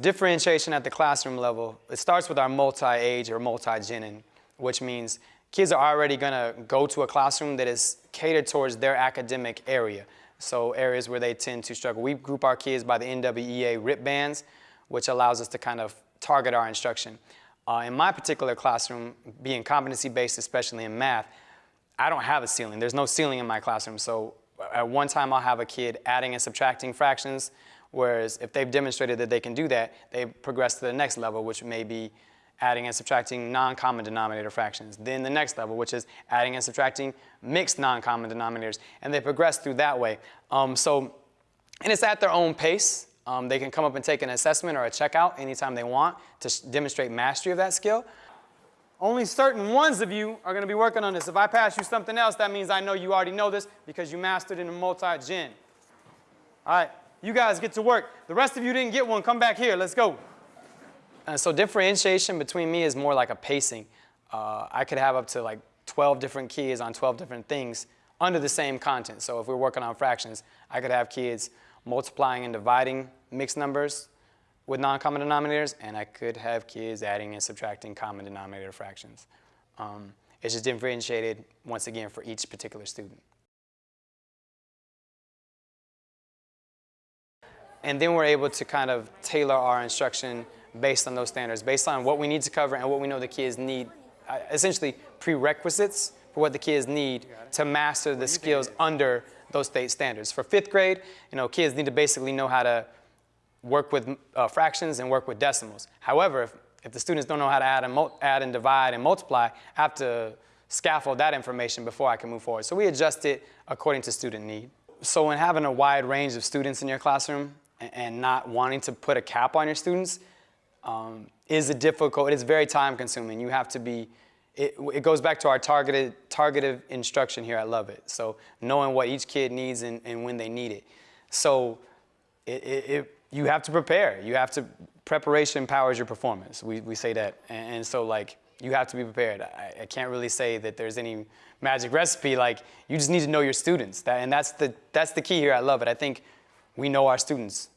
differentiation at the classroom level, it starts with our multi-age or multi-genin, which means kids are already gonna go to a classroom that is catered towards their academic area. So areas where they tend to struggle. We group our kids by the NWEA RIT bands, which allows us to kind of target our instruction. Uh, in my particular classroom, being competency-based, especially in math, I don't have a ceiling. There's no ceiling in my classroom. So at one time, I'll have a kid adding and subtracting fractions, whereas if they've demonstrated that they can do that, they progress to the next level, which may be adding and subtracting non-common denominator fractions. Then the next level, which is adding and subtracting mixed non-common denominators, and they progress through that way. Um, so, and it's at their own pace. Um, they can come up and take an assessment or a checkout anytime they want to demonstrate mastery of that skill. Only certain ones of you are going to be working on this. If I pass you something else, that means I know you already know this because you mastered in a multi-gen. All right, you guys get to work. The rest of you didn't get one. Come back here. Let's go. Uh, so differentiation between me is more like a pacing. Uh, I could have up to like 12 different kids on 12 different things under the same content. So if we're working on fractions, I could have kids multiplying and dividing mixed numbers with non-common denominators, and I could have kids adding and subtracting common denominator fractions. Um, it's just differentiated, once again, for each particular student. And then we're able to kind of tailor our instruction based on those standards, based on what we need to cover and what we know the kids need, uh, essentially prerequisites for what the kids need to master the skills under those state standards. For fifth grade, you know, kids need to basically know how to work with uh, fractions and work with decimals. However, if, if the students don't know how to add and, add and divide and multiply, I have to scaffold that information before I can move forward. So we adjust it according to student need. So in having a wide range of students in your classroom and, not wanting to put a cap on your students um, is a difficult, it is very time consuming. You have to be, it, it, goes back to our targeted, targeted instruction here at Lovett. So knowing what each kid needs and, and when they need it. So it, it, you have to prepare. You have to, preparation powers your performance. We, we say that. And, and so like, you have to be prepared. I, I, can't really say that there's any magic recipe. Like, you just need to know your students. That, and that's the, that's the key here. I love it. I think we know our students.